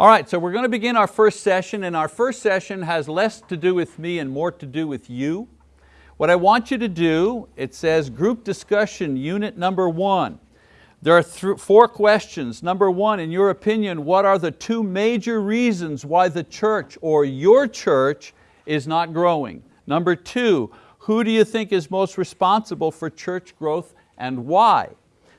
All right, so we're going to begin our first session and our first session has less to do with me and more to do with you. What I want you to do, it says group discussion unit number one. There are four questions. Number one, in your opinion, what are the two major reasons why the church or your church is not growing? Number two, who do you think is most responsible for church growth and why?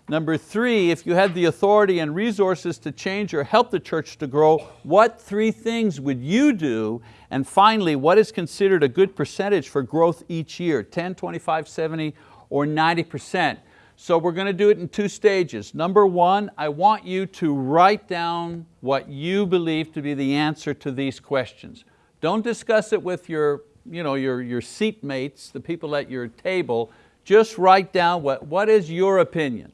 Number three, if you had the authority and resources to change or help the church to grow, what three things would you do? And finally, what is considered a good percentage for growth each year, 10, 25, 70, or 90%? So we're going to do it in two stages. Number one, I want you to write down what you believe to be the answer to these questions. Don't discuss it with your, you know, your, your seatmates, the people at your table. Just write down what, what is your opinion.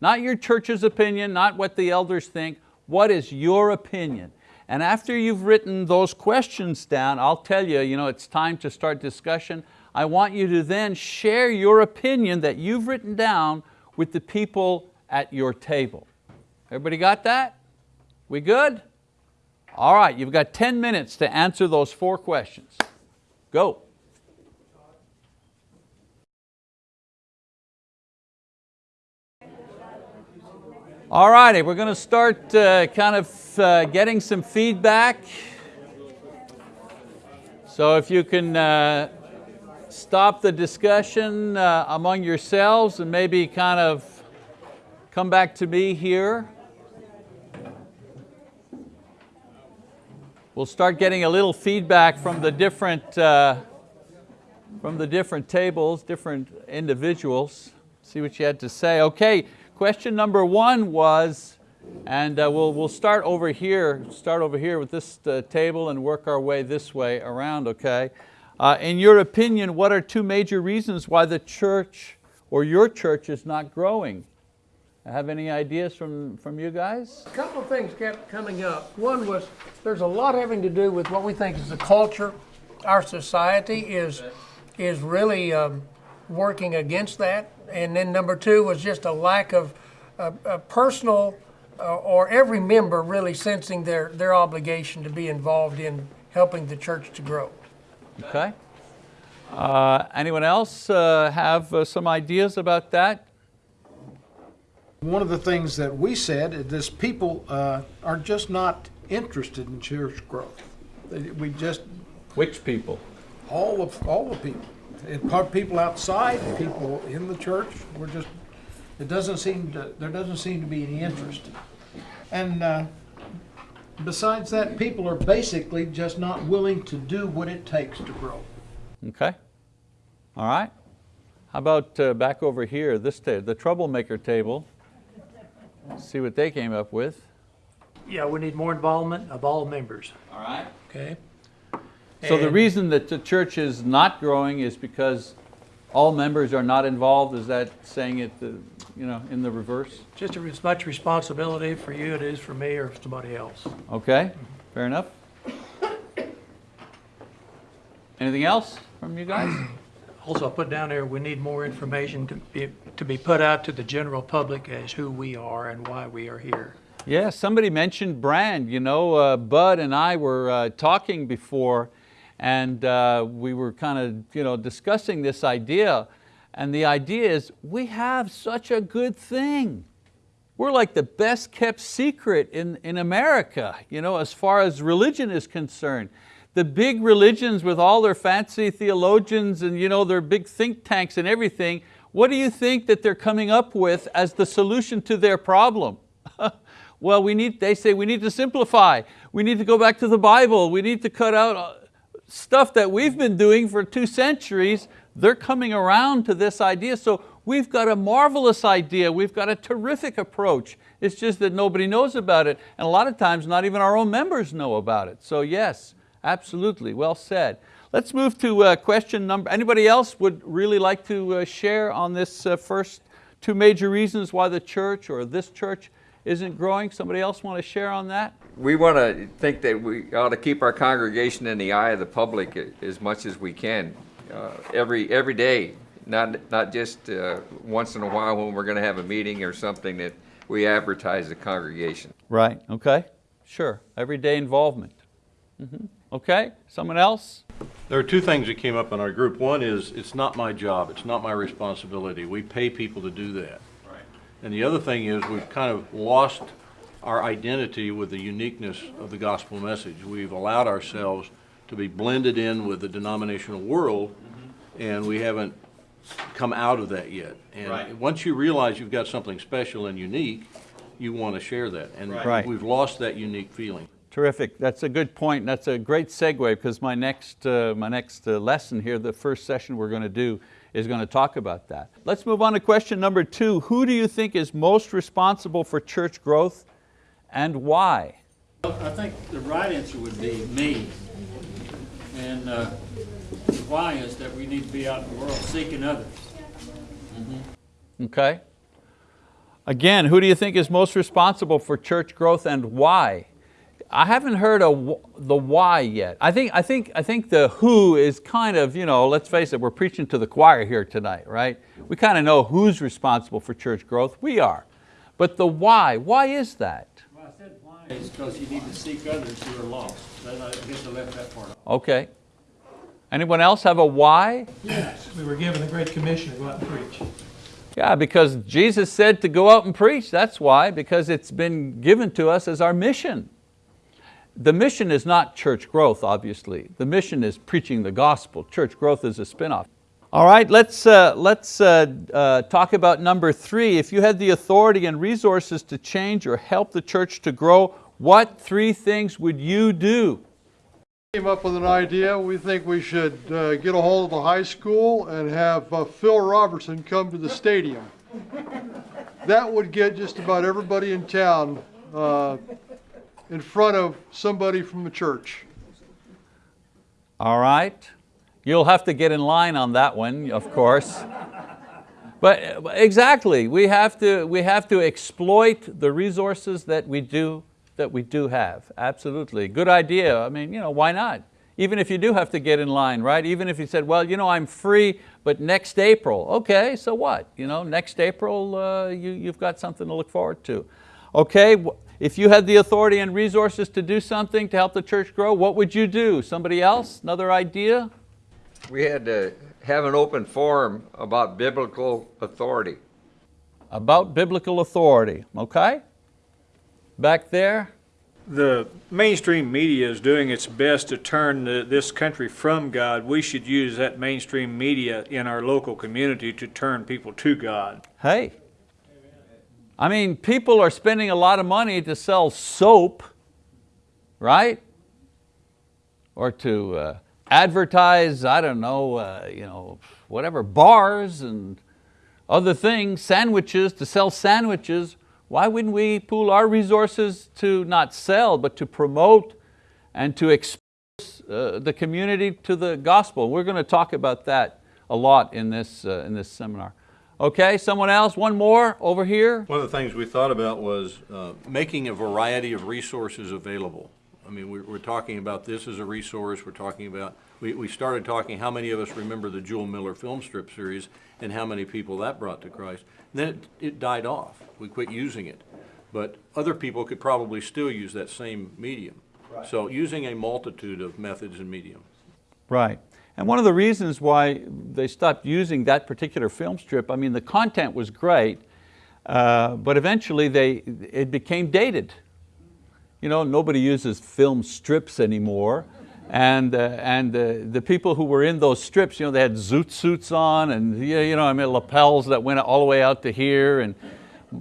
Not your church's opinion, not what the elders think, what is your opinion? And after you've written those questions down, I'll tell you, you know, it's time to start discussion. I want you to then share your opinion that you've written down with the people at your table. Everybody got that? We good? All right, you've got 10 minutes to answer those four questions. Go. All righty, we're going to start uh, kind of uh, getting some feedback. So if you can uh, stop the discussion uh, among yourselves and maybe kind of come back to me here. We'll start getting a little feedback from the different, uh, from the different tables, different individuals. See what you had to say. Okay, Question number one was, and uh, we'll, we'll start over here, start over here with this uh, table and work our way this way around, okay? Uh, in your opinion, what are two major reasons why the church or your church is not growing? Have any ideas from, from you guys? A couple of things kept coming up. One was there's a lot having to do with what we think is the culture. Our society is, is really um, working against that and then number two was just a lack of uh, a personal uh, or every member really sensing their, their obligation to be involved in helping the church to grow. Okay. Uh, anyone else uh, have uh, some ideas about that? One of the things that we said is this people uh, are just not interested in church growth. We just which people? All of all the people people outside, people in the church, we're just, it doesn't seem to, there doesn't seem to be any interest. And uh, besides that, people are basically just not willing to do what it takes to grow. Okay, all right. How about uh, back over here, this table, the troublemaker table. See what they came up with. Yeah, we need more involvement of all members. All right. Okay. So the reason that the church is not growing is because all members are not involved? Is that saying it you know, in the reverse? Just as much responsibility for you it is for me or somebody else. Okay, fair enough. Anything else from you guys? Also, I put down there, we need more information to be, to be put out to the general public as who we are and why we are here. Yeah, somebody mentioned brand. You know, uh, Bud and I were uh, talking before and uh, we were kind of you know, discussing this idea and the idea is we have such a good thing. We're like the best kept secret in, in America you know, as far as religion is concerned. The big religions with all their fancy theologians and you know, their big think tanks and everything, what do you think that they're coming up with as the solution to their problem? well, we need, they say we need to simplify. We need to go back to the Bible. We need to cut out uh, stuff that we've been doing for two centuries, they're coming around to this idea. So we've got a marvelous idea, we've got a terrific approach. It's just that nobody knows about it. And a lot of times not even our own members know about it. So yes, absolutely, well said. Let's move to uh, question number, anybody else would really like to uh, share on this uh, first two major reasons why the church or this church isn't growing? Somebody else want to share on that? We want to think that we ought to keep our congregation in the eye of the public as much as we can, uh, every every day, not not just uh, once in a while when we're going to have a meeting or something that we advertise the congregation. Right. Okay. sure, everyday involvement. Mhm. Okay, someone else? There are two things that came up in our group. One is, it's not my job, it's not my responsibility. We pay people to do that. Right. And the other thing is, we've kind of lost our identity with the uniqueness of the gospel message. We've allowed ourselves to be blended in with the denominational world, and we haven't come out of that yet. And once you realize you've got something special and unique, you want to share that. And Right. we've lost that unique feeling. Terrific, that's a good point. That's a great segue because my next, uh, my next uh, lesson here, the first session we're going to do is going to talk about that. Let's move on to question number two. Who do you think is most responsible for church growth and why? I think the right answer would be me. And uh, why is that we need to be out in the world seeking others. Okay? Again, who do you think is most responsible for church growth and why? I haven't heard a, the why yet. I think, I, think, I think the who is kind of, you know, let's face it, we're preaching to the choir here tonight, right? We kind of know who's responsible for church growth, we are. But the why, why is that? Well, I said why is because you need to seek others who are lost. Then I guess I left that part out. Okay. Anyone else have a why? Yes, we were given the Great Commission to go out and preach. Yeah, because Jesus said to go out and preach, that's why, because it's been given to us as our mission. The mission is not church growth, obviously. The mission is preaching the gospel. Church growth is a spinoff. All right, let's, uh, let's uh, uh, talk about number three. If you had the authority and resources to change or help the church to grow, what three things would you do? came up with an idea. We think we should uh, get a hold of the high school and have uh, Phil Robertson come to the stadium. That would get just about everybody in town uh, in front of somebody from the church. All right. You'll have to get in line on that one, of course. But exactly, we have to, we have to exploit the resources that we do, that we do have. Absolutely, good idea. I mean, you know, why not? Even if you do have to get in line, right? Even if you said, well, you know, I'm free, but next April. Okay, so what? You know, next April, uh, you, you've got something to look forward to. Okay, if you had the authority and resources to do something to help the church grow, what would you do? Somebody else, another idea? We had to have an open forum about biblical authority. About biblical authority, okay? Back there, the mainstream media is doing its best to turn the, this country from God. We should use that mainstream media in our local community to turn people to God. hey. I mean, people are spending a lot of money to sell soap, right? Or to uh, advertise, I don't know, uh, you know, whatever, bars and other things, sandwiches, to sell sandwiches. Why wouldn't we pool our resources to not sell, but to promote and to expose uh, the community to the gospel? We're going to talk about that a lot in this, uh, in this seminar. Okay, someone else, one more over here. One of the things we thought about was uh, making a variety of resources available. I mean, we're, we're talking about this as a resource, we're talking about, we, we started talking, how many of us remember the Jule Miller film strip series and how many people that brought to Christ? Then it, it died off, we quit using it. But other people could probably still use that same medium. Right. So using a multitude of methods and mediums. Right. And one of the reasons why they stopped using that particular film strip, I mean, the content was great, uh, but eventually they, it became dated. You know, nobody uses film strips anymore. And, uh, and uh, the people who were in those strips, you know, they had zoot suits on and you know, I mean, lapels that went all the way out to here. And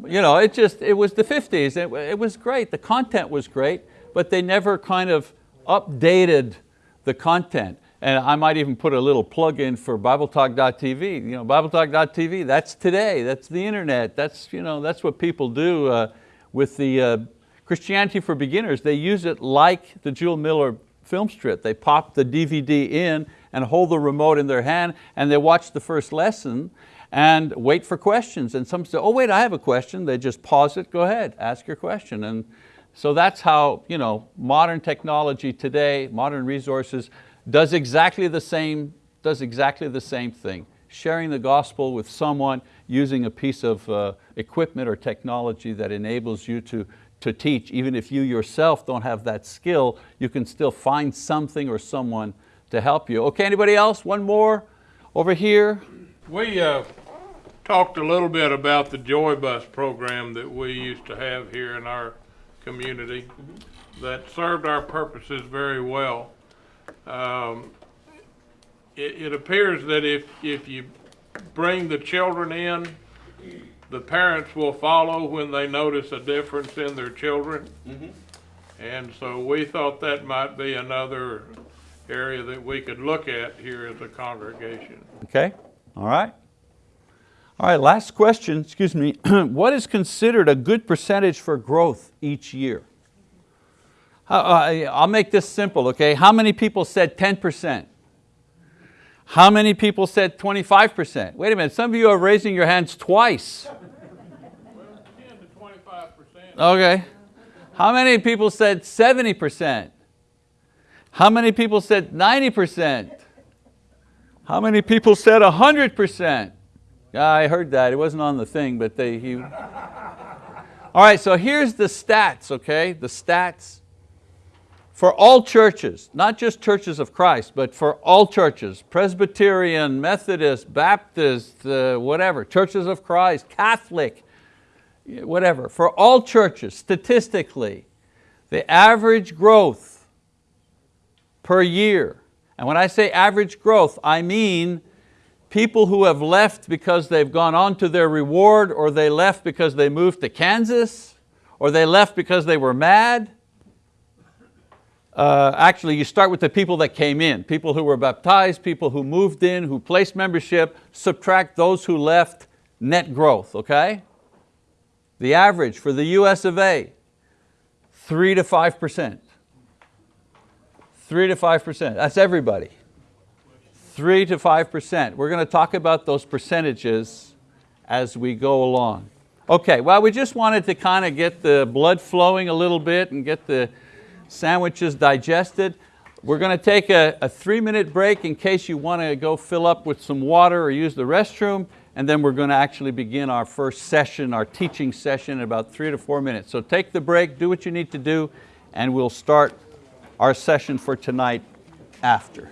you know, it just, it was the 50s. It, it was great, the content was great, but they never kind of updated the content. And I might even put a little plug in for BibleTalk.tv. You know, BibleTalk.tv, that's today, that's the internet, that's, you know, that's what people do uh, with the uh, Christianity for Beginners. They use it like the Jule Miller film strip. They pop the DVD in and hold the remote in their hand and they watch the first lesson and wait for questions. And some say, oh wait, I have a question. They just pause it, go ahead, ask your question. And so that's how you know, modern technology today, modern resources, does exactly the same, does exactly the same thing. Sharing the gospel with someone using a piece of uh, equipment or technology that enables you to, to teach. Even if you yourself don't have that skill, you can still find something or someone to help you. Okay, anybody else? One more over here. We uh, talked a little bit about the Joy Bus program that we used to have here in our community that served our purposes very well. Um, It, it appears that if, if you bring the children in, the parents will follow when they notice a difference in their children. And so we thought that might be another area that we could look at here as a congregation. Okay, all right. All right, last question, excuse me. what is considered a good percentage for growth each year? How- uh, I'll make this simple, okay? How many people said 10%? How many people said 25%? Wait a minute, some of you are raising your hands twice. Ten to twenty-five percent. Okay. How many people said 70%? How many people said 90%? How many people said 100%? Yeah, I heard that. It wasn't on the thing, but they, he. All right, so here's the stats, okay? The stats. For all churches, not just churches of Christ, but for all churches, Presbyterian, Methodist, Baptist, uh, whatever, churches of Christ, Catholic, whatever, for all churches, statistically, the average growth per year, and when I say average growth, I mean people who have left because they've gone on to their reward, or they left because they moved to Kansas, or they left because they were mad. Uh, actually, you start with the people that came in, people who were baptized, people who moved in, who placed membership, subtract those who left, net growth, okay? The average for the US of A, three to 5%. Three to 5%, that's everybody. Three to 5%. We're going to talk about those percentages as we go along. Okay, well we just wanted to kind of get the blood flowing a little bit and get the sandwiches digested. We're going to take a, a three minute break in case you want to go fill up with some water or use the restroom, and then we're going to actually begin our first session, our teaching session in about three to four minutes. So take the break, do what you need to do, and we'll start our session for tonight after.